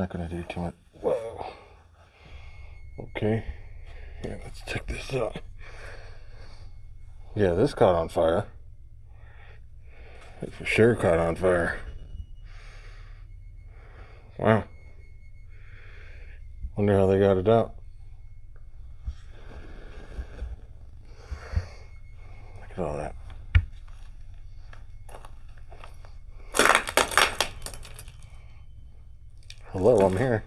Not gonna do too much. Whoa. Okay. Yeah, let's check this out. Yeah, this caught on fire. It for sure caught on fire. Wow. Wonder how they got it out. Look at all that. Hello, I'm here.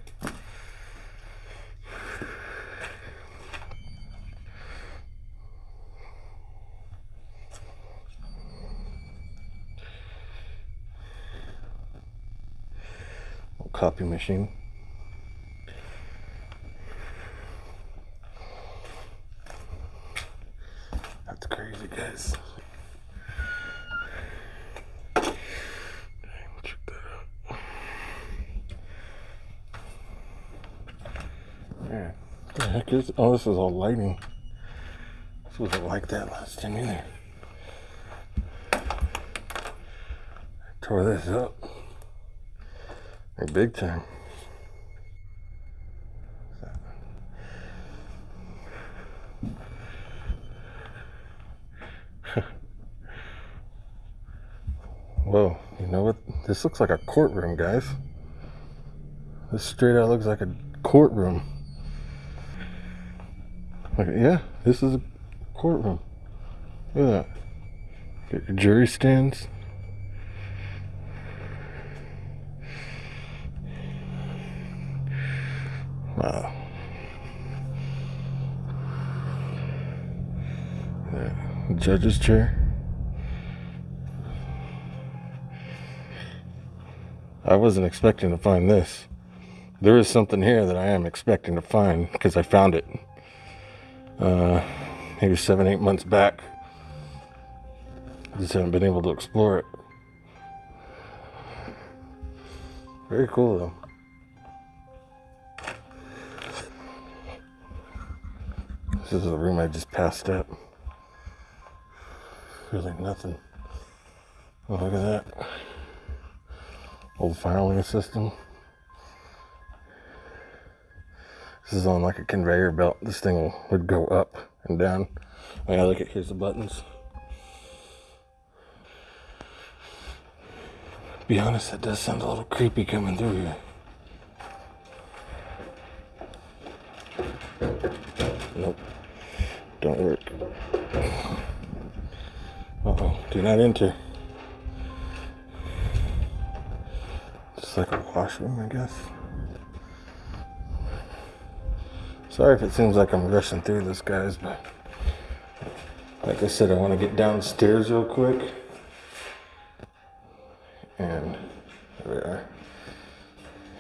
copy machine. That's crazy, guys. Dang, check that out. Yeah. What the heck is oh this is all lighting. This wasn't like that last time either. Tore this up. Like big time. Whoa, you know what? This looks like a courtroom, guys. This straight out looks like a courtroom. Like, yeah, this is a courtroom. Look at that. Get your jury stands. Wow. Yeah. Judge's chair. I wasn't expecting to find this. There is something here that I am expecting to find because I found it uh, maybe seven, eight months back. Just haven't been able to explore it. Very cool though. This is the room I just passed up. Really nothing. Oh, look at that. Old filing system. This is on like a conveyor belt. This thing would go up and down. Oh yeah, look at here's the buttons. Be honest, that does sound a little creepy coming through here. Nope. Don't work. Uh-oh. Do not enter. Just like a washroom, I guess. Sorry if it seems like I'm rushing through this, guys, but like I said, I want to get downstairs real quick. And there we are.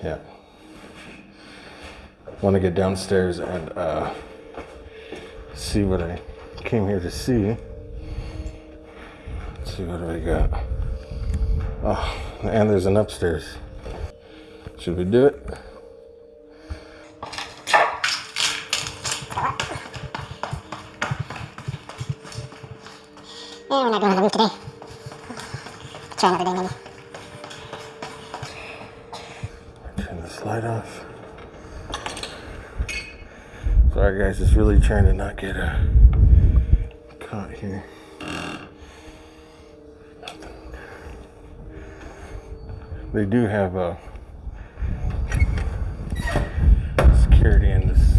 Yeah. Want to get downstairs and uh, see what I came here to see. Let's see what do we got. Oh, and there's an upstairs. Should we do it? Yeah, we're not the roof today. Try another day maybe. Turn this light off. Sorry guys, just really trying to not get uh, caught here. They do have uh, security in this.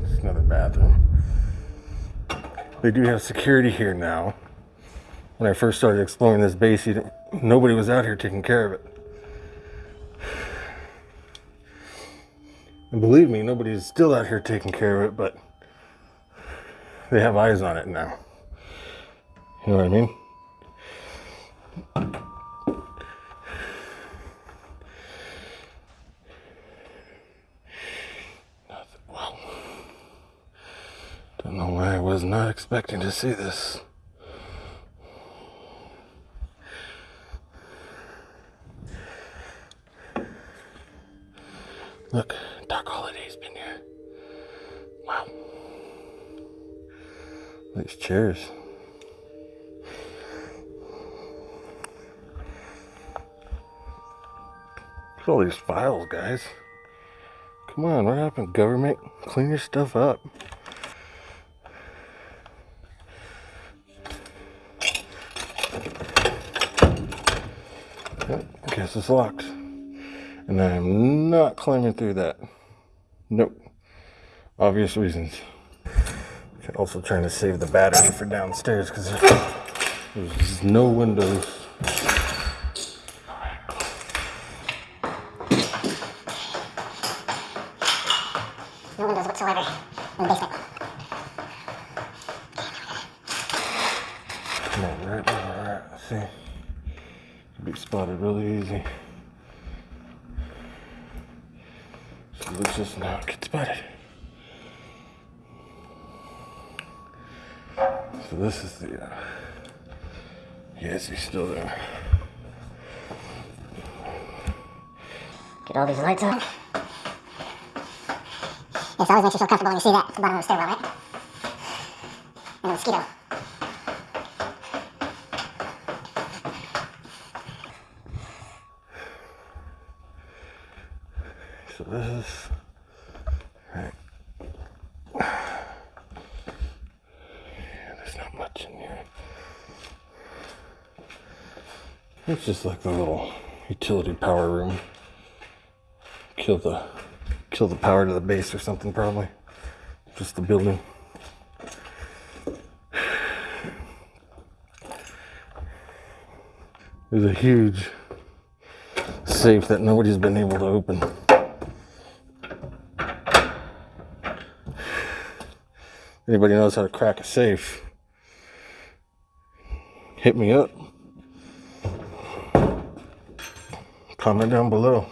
This is another bathroom. They do have security here now. When I first started exploring this base, nobody was out here taking care of it. And believe me, nobody's still out here taking care of it, but they have eyes on it now. You know what I mean? Nothing. Wow. Don't know why I was not expecting to see this. Look, Doc Holiday's been here. Wow. These chairs. Look at all these files, guys. Come on, what happened, government? Clean your stuff up. Guess it's locked. And I'm not climbing through that. Nope. Obvious reasons. Also trying to save the battery for downstairs because there's no windows. No windows whatsoever in the basement. Come on, right where we're at. See? Be spotted really easy. So let's just not get spotted. So this is the, uh, yes, he's still there. Get all these lights on. Yes, always makes you feel comfortable when you see that at the bottom of the stairwell, right? And a mosquito. So this is, right. There's not much in here. It's just like the little utility power room. Kill the kill the power to the base or something probably. Just the building. There's a huge safe that nobody's been able to open. Anybody knows how to crack a safe? Hit me up. Comment down below.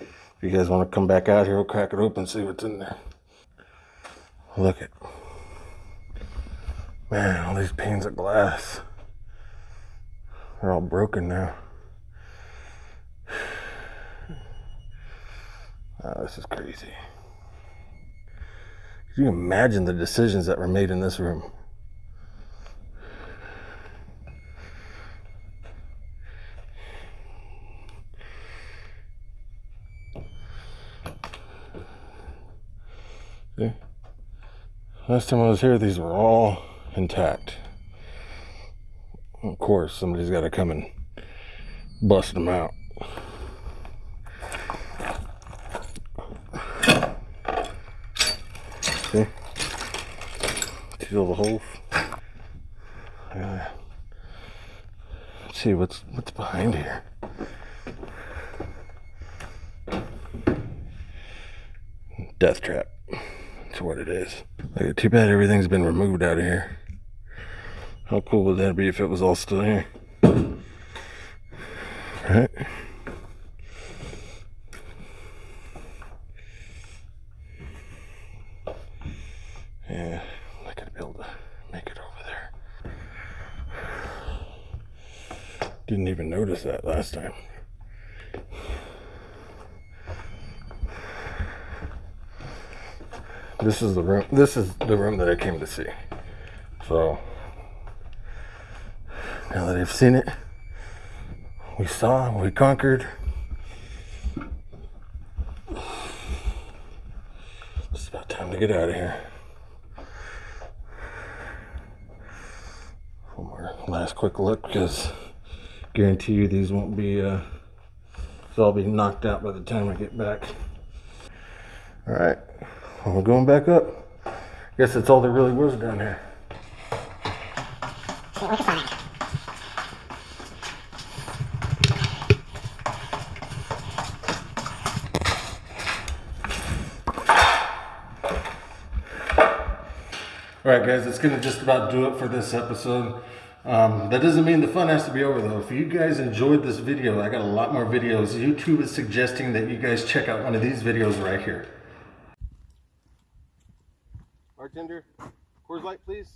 If you guys want to come back out here, we'll crack it open, see what's in there. Look at, man, all these panes of glass. They're all broken now. Oh, this is crazy. Can you imagine the decisions that were made in this room? See? Last time I was here, these were all intact. Of course, somebody's got to come and bust them out. See? All the holes? Yeah. See what's what's behind here. Death trap. That's what it is. Like, too bad everything's been removed out of here. How cool would that be if it was all still here? Right? Yeah, I'm not gonna be able to make it over there. Didn't even notice that last time. This is the room. This is the room that I came to see. So now that I've seen it, we saw, we conquered. It's about time to get out of here. One more last quick look because guarantee you these won't be, uh, they'll all be knocked out by the time I get back. All right, we're going back up. Guess that's all there really was down here. All right, guys, that's going to just about do it for this episode. Um, that doesn't mean the fun has to be over, though. If you guys enjoyed this video, I got a lot more videos. YouTube is suggesting that you guys check out one of these videos right here. Bartender, Coors Light, please.